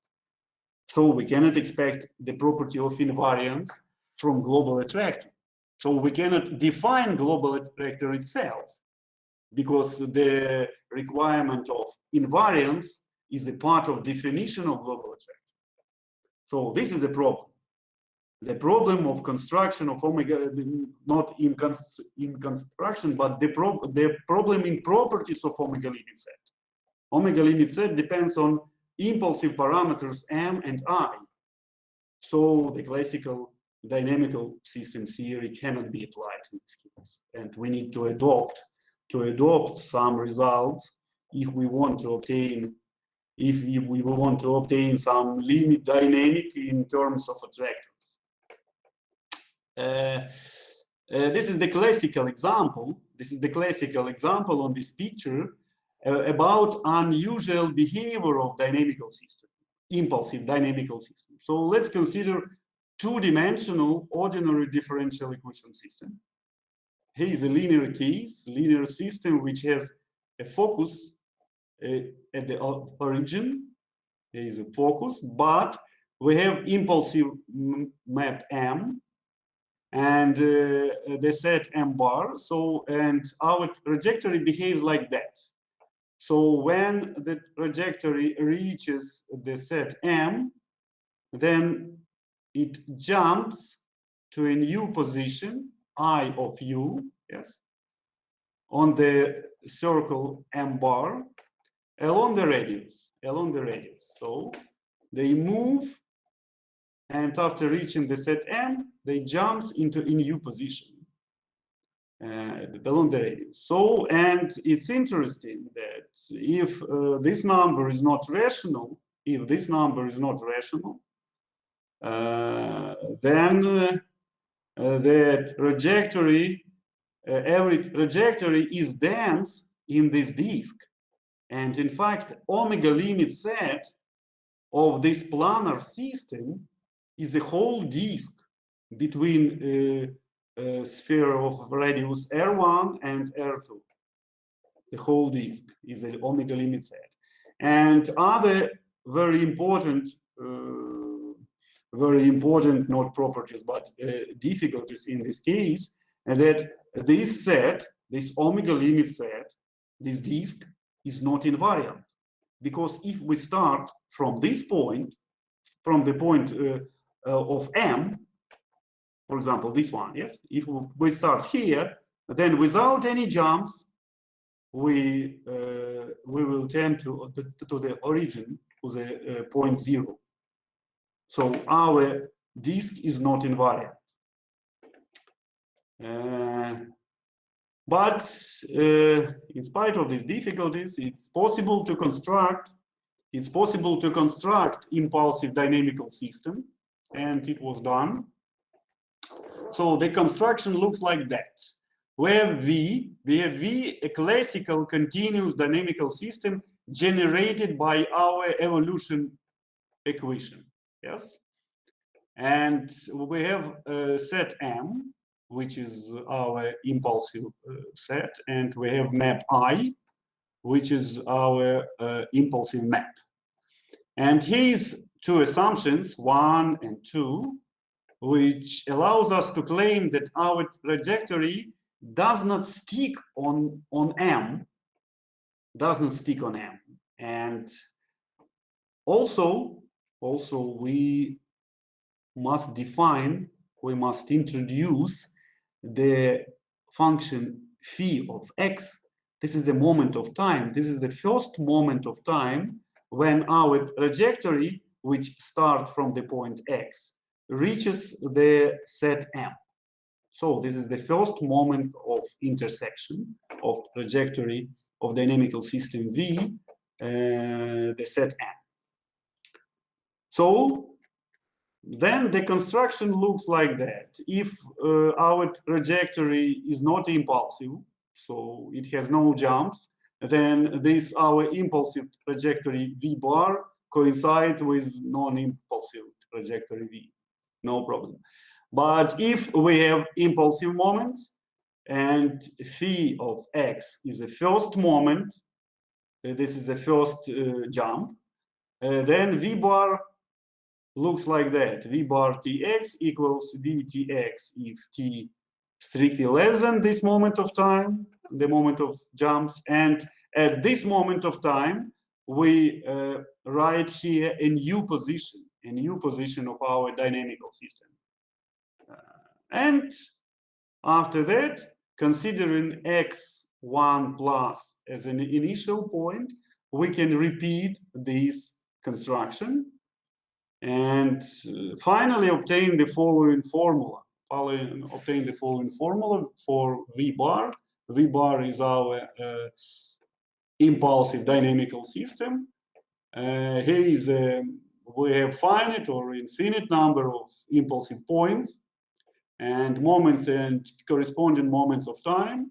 So we cannot expect the property of invariance from global attractor. So we cannot define global attractor itself because the requirement of invariance is a part of definition of global attractor. So this is a problem. The problem of construction of omega, not in, cons in construction, but the, pro the problem in properties of omega limit set. Omega limit set depends on impulsive parameters m and i. So the classical dynamical system theory cannot be applied in this case. And we need to adopt to adopt some results if we want to obtain if we want to obtain some limit dynamic in terms of attractors. Uh, uh, this is the classical example. This is the classical example on this picture uh, about unusual behavior of dynamical system, impulsive dynamical system. So let's consider two-dimensional ordinary differential equation system. Here is a linear case, linear system which has a focus uh, at the origin. There is a focus, but we have impulsive map M and uh, the set M bar. So, and our trajectory behaves like that. So when the trajectory reaches the set M, then it jumps to a new position, I of u, yes, on the circle M bar along the radius, along the radius. So they move and after reaching the set M, they jumps into a new position uh, the radius. So, and it's interesting that if uh, this number is not rational, if this number is not rational, uh, then uh, the trajectory, uh, every trajectory is dense in this disk. And in fact, omega limit set of this planar system is a whole disk between a, a sphere of radius R1 and R2. The whole disk is an omega limit set. And other very important, uh, very important, not properties, but uh, difficulties in this case, and that this set, this omega limit set, this disk is not invariant. Because if we start from this point, from the point uh, uh, of m, for example, this one, yes? If we start here, then without any jumps, we uh, we will tend to, to, to the origin, to the uh, point zero. So our disk is not invariant. Uh, but uh, in spite of these difficulties, it's possible to construct, it's possible to construct impulsive dynamical system, and it was done. So the construction looks like that. We have V, we have V, a classical continuous dynamical system generated by our evolution equation, yes? And we have a set M, which is our impulsive uh, set, and we have map I, which is our uh, impulsive map. And here's two assumptions, one and two, which allows us to claim that our trajectory does not stick on, on M, doesn't stick on M. And also, also we must define, we must introduce the function phi of x, this is the moment of time. This is the first moment of time when our trajectory, which start from the point x, reaches the set m. So this is the first moment of intersection of trajectory of dynamical system V, uh, the set m. So then the construction looks like that. If uh, our trajectory is not impulsive, so it has no jumps, then this our impulsive trajectory V bar coincide with non-impulsive trajectory V, no problem. But if we have impulsive moments and phi of x is the first moment, uh, this is the first uh, jump, uh, then V bar looks like that. V bar Tx equals Vtx if T strictly less than this moment of time, the moment of jumps. And at this moment of time, we uh, write here a new position, a new position of our dynamical system. Uh, and after that, considering x1 plus as an initial point, we can repeat this construction and uh, finally obtain the following formula. Obtain the following formula for V bar. V bar is our uh, impulsive dynamical system. Uh, here is a, we have finite or infinite number of impulsive points and moments and corresponding moments of time,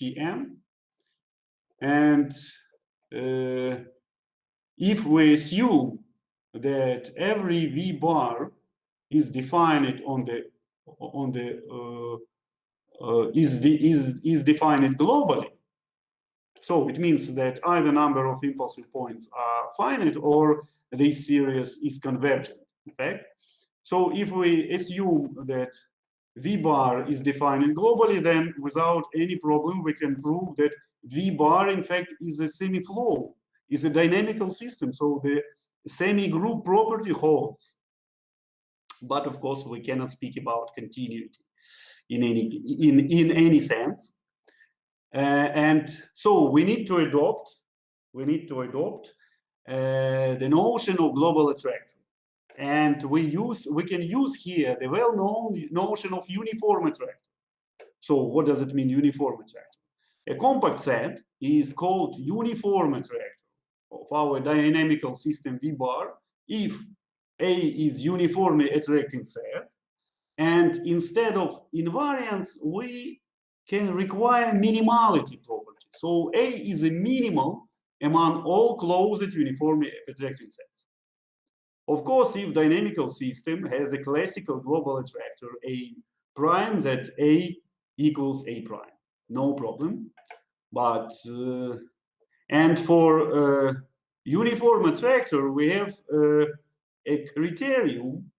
Tm. And uh, if we assume that every V bar is defined on the on the uh, uh, is the is is defined globally, so it means that either number of impulsive points are finite or this series is convergent. Okay. So if we assume that V bar is defined globally, then without any problem, we can prove that V bar, in fact, is a semi-flow, is a dynamical system. So the semi-group property holds. But of course, we cannot speak about continuity in any, in, in any sense. Uh, and so we need to adopt, we need to adopt uh, the notion of global attraction. And we use, we can use here the well-known notion of uniform attraction. So what does it mean, uniform attraction? A compact set is called uniform attractor of our dynamical system V bar if A is uniformly attracting set. And instead of invariance, we can require minimality property. So A is a minimal among all closed uniformly attracting sets. Of course, if dynamical system has a classical global attractor A prime, that A equals A prime, no problem. But, uh, and for uh, uniform attractor, we have uh, a criterion.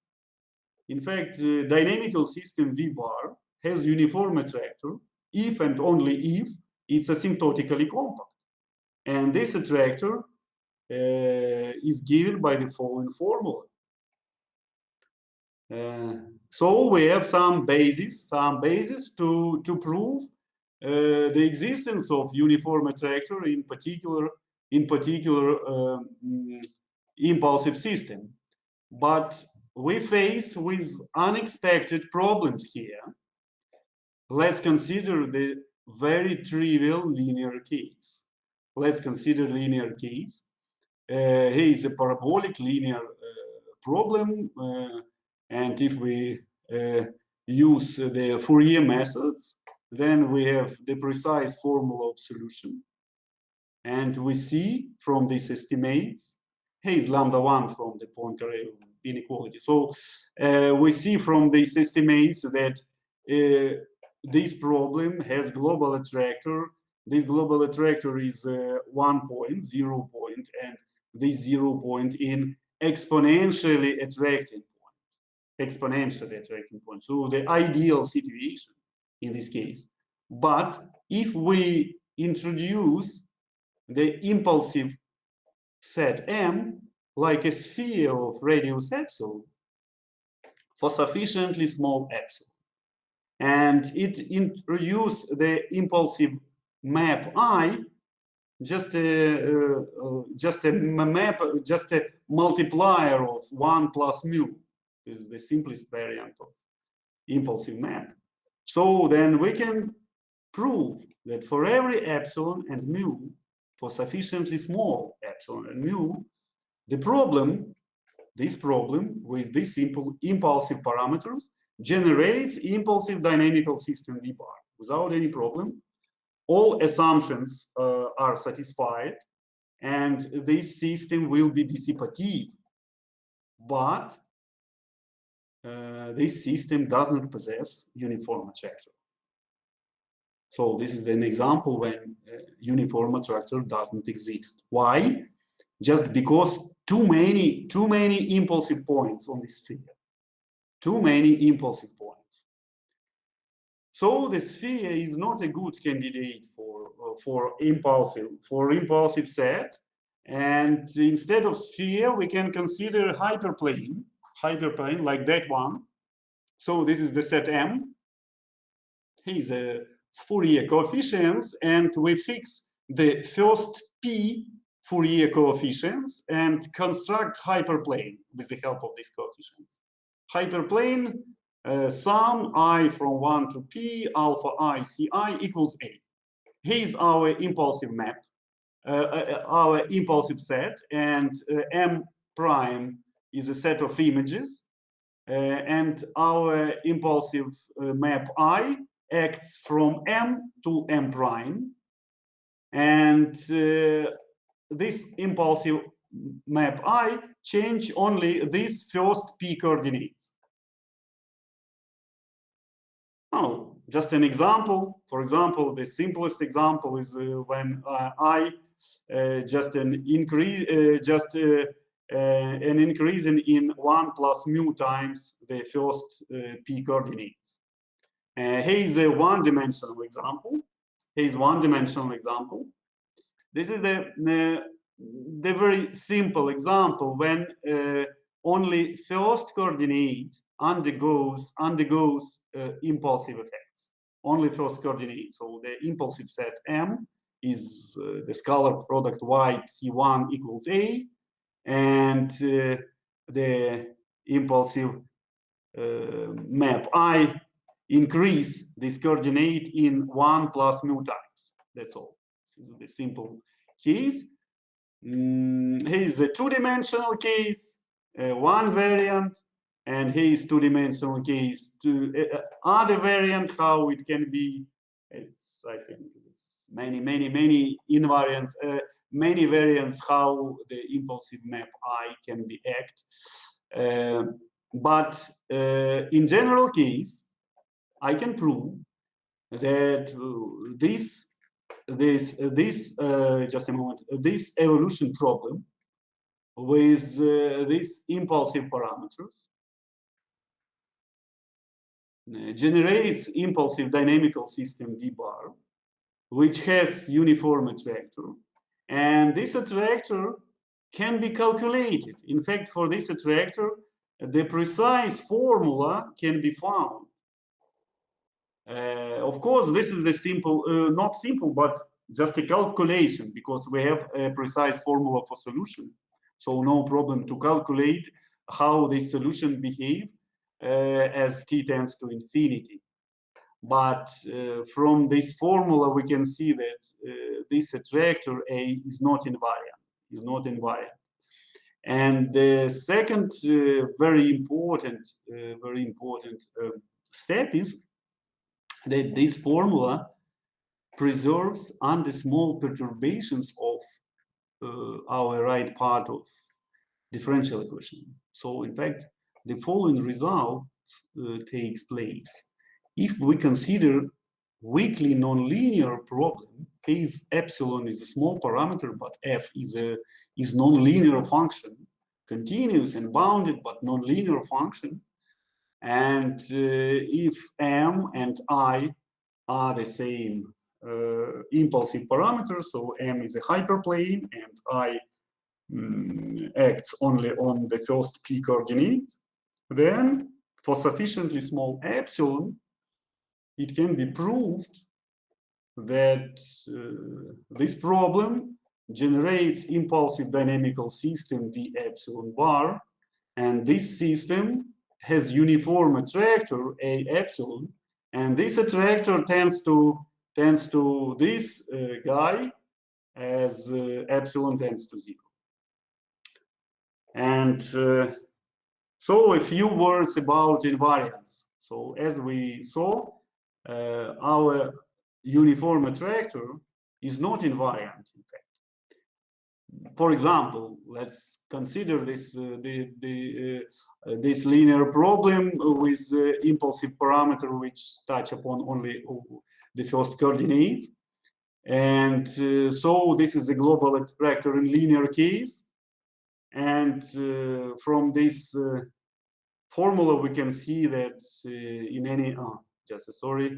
In fact, dynamical system V bar has uniform attractor if and only if it's asymptotically compact. And this attractor uh, is given by the following formula. Uh, so we have some basis, some basis to, to prove uh, the existence of uniform attractor in particular, in particular um, impulsive system. But we face with unexpected problems here let's consider the very trivial linear case. Let's consider linear case. Uh, here is a parabolic linear uh, problem. Uh, and if we uh, use the Fourier methods, then we have the precise formula of solution. And we see from these estimates, hey, is lambda 1 from the Poincare inequality. So uh, we see from these estimates that uh, this problem has global attractor. This global attractor is uh, one point, zero point, and this zero point in exponentially attracting point, exponentially attracting point. So the ideal situation in this case. But if we introduce the impulsive set M like a sphere of radius epsilon for sufficiently small epsilon, and it introduced the impulsive map I, just a uh, uh, just a map, just a multiplier of one plus mu is the simplest variant of impulsive map. So then we can prove that for every epsilon and mu, for sufficiently small epsilon and mu, the problem, this problem with these simple impulsive parameters generates impulsive dynamical system V bar without any problem. All assumptions uh, are satisfied and this system will be dissipative. But uh, this system doesn't possess uniform attractor. So this is an example when uh, uniform attractor doesn't exist. Why? Just because too many, too many impulsive points on this sphere too many impulsive points. So the sphere is not a good candidate for uh, for impulsive for impulsive set And instead of sphere, we can consider hyperplane, hyperplane like that one. So this is the set M. Here's a Fourier coefficients, and we fix the first P Fourier coefficients and construct hyperplane with the help of these coefficients. Hyperplane, uh, sum i from 1 to p, alpha i ci equals a. Here's our impulsive map, uh, uh, our impulsive set, and uh, m prime is a set of images, uh, and our impulsive uh, map i acts from m to m prime, and this impulsive map i change only these first p coordinates. Oh, just an example. For example, the simplest example is uh, when uh, i uh, just an increase, uh, just uh, uh, an increase in, in one plus mu times the first p coordinates. here is a one-dimensional example. Here is one-dimensional example. This is the, the, very simple example when uh, only first coordinate undergoes undergoes uh, impulsive effects. Only first coordinate. So the impulsive set M is uh, the scalar product y c1 equals a, and uh, the impulsive uh, map I increase this coordinate in one plus mu times. That's all. This is the simple case. Mm, here is a two-dimensional case, uh, one variant, and here is two-dimensional case. To uh, uh, other variant, how it can be. It's I think many, many, many invariants, uh, many variants how the impulsive map I can be act. Uh, but uh, in general case, I can prove that this this this uh, just a moment this evolution problem with uh, these impulsive parameters uh, generates impulsive dynamical system d bar which has uniform attractor and this attractor can be calculated. In fact for this attractor the precise formula can be found uh, of course, this is the simple, uh, not simple, but just a calculation because we have a precise formula for solution. So no problem to calculate how this solution behave uh, as t tends to infinity. But uh, from this formula, we can see that uh, this attractor A is not invariant, is not invariant. And the second uh, very important, very important step is that this formula preserves under small perturbations of uh, our right part of differential equation. So in fact, the following result uh, takes place. If we consider weakly nonlinear problem, case epsilon is a small parameter, but f is a is nonlinear function, continuous and bounded but nonlinear function, and uh, if m and i are the same uh, impulsive parameters, so m is a hyperplane and i um, acts only on the first p coordinate, then for sufficiently small epsilon, it can be proved that uh, this problem generates impulsive dynamical system v epsilon bar, and this system has uniform attractor A epsilon, and this attractor tends to tends to this uh, guy as uh, epsilon tends to zero. And uh, so a few words about invariance. So as we saw, uh, our uniform attractor is not invariant, in fact for example, let's consider this uh, the, the uh, uh this linear problem with the impulsive parameter which touch upon only the first coordinates. And uh, so this is a global attractor in linear case. And uh, from this uh, formula, we can see that in any, oh, just sorry,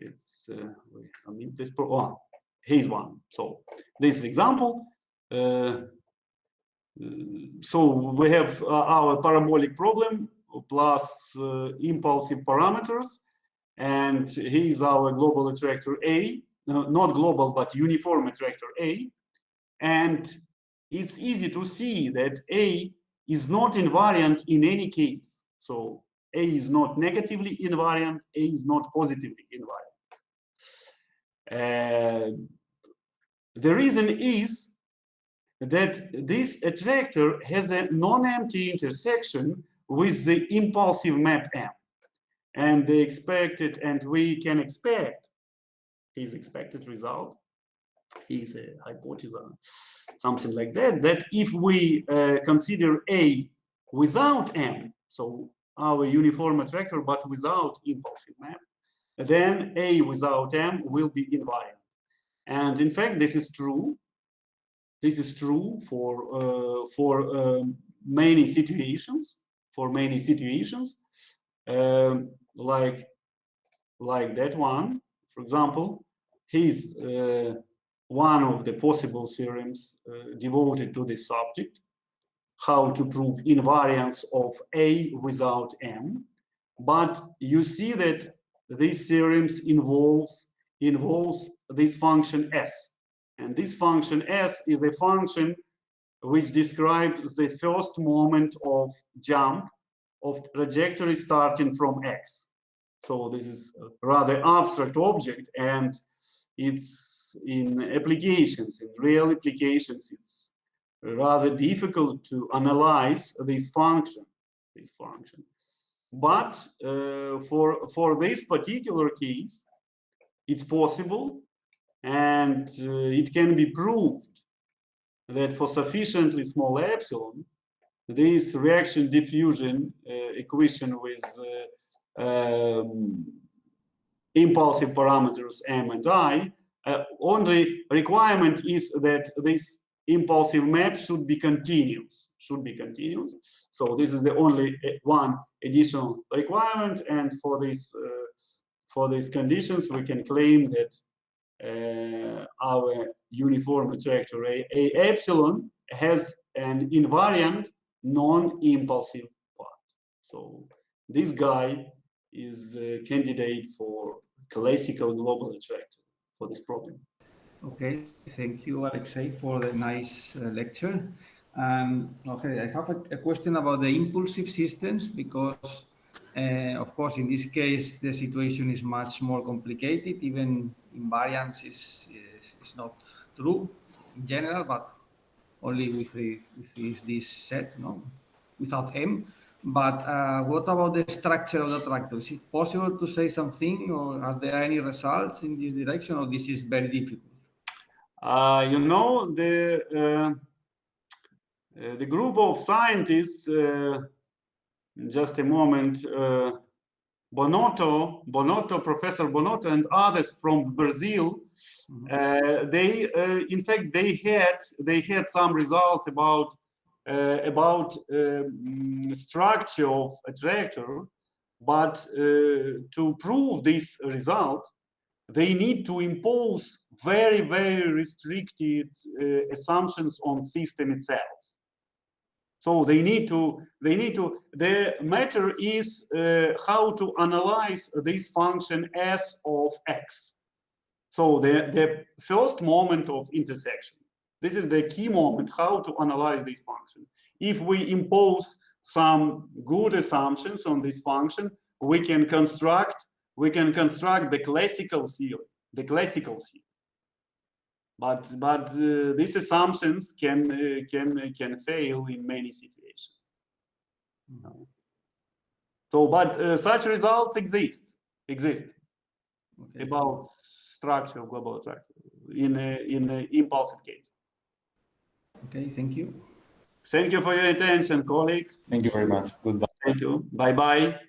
it's, I mean, this, oh, here's one. So this example, so we have uh, our parabolic problem plus uh, impulsive parameters, and he is our global attractor A, not global, but uniform attractor A. And it's easy to see that A is not invariant in any case. So A is not negatively invariant, A is not positively invariant. Uh, the reason is that this attractor has a non-empty intersection with the impulsive map M. And the expected, and we can expect his expected result is a hypothesis, something like that, that if we uh, consider A without M, so our uniform attractor, but without impulsive map, then A without M will be invariant. And in fact, this is true. This is true for uh, for um, many situations. For many situations, um, like like that one, for example, he's uh, one of the possible theorems uh, devoted to this subject, how to prove invariance of A without M. But you see that these theorems involves involves this function S. And this function S is a function which describes the first moment of jump of trajectory starting from X. So this is rather abstract object and it's in applications, in real applications, it's rather difficult to analyze this function, this function. But uh, for, for this particular case, it's possible and uh, it can be proved that for sufficiently small epsilon, this reaction diffusion uh, equation with uh, um, impulsive parameters m and i, uh, only requirement is that this impulsive map should be continuous, should be continuous. So this is the only one additional requirement, and for this uh, for these conditions, we can claim that our uniform attractor A, A epsilon has an invariant non-impulsive part. So this guy is a candidate for classical global attractor for this problem. Okay, thank you, Alexei, for the nice uh, lecture. Um, okay, I have a, a, question about the impulsive systems because uh, of course, in this case, the situation is much more complicated. Even invariance is, is, is not true in general, but only with, the, with this, set, no, without M. But uh, what about the structure of the attractor? Is it possible to say something, or are there any results in this direction, or this is very difficult? Uh, you know, the uh, uh the group of scientists uh, just a moment, Bonotto, Bonotto, Professor Bonotto and others from Brazil, mm -hmm. uh, they, uh, in fact, they had, they had some results about, uh, about um, structure of a attractor, but uh, to prove this result, they need to impose very, very restricted uh, assumptions on system itself. So they need to, they need to, the matter is uh, how to analyze this function s of x. So the, the first moment of intersection, this is the key moment, how to analyze this function. If we impose some good assumptions on this function, we can construct, we can construct the classical theory, the classical theory but but uh, these assumptions can uh, can can fail in many situations. No. so but uh, such results exist exist okay. about structure of global attraction in a, in a impulsive case. Okay thank you. Thank you for your attention colleagues. Thank you very much. Goodbye. Thank you. Bye bye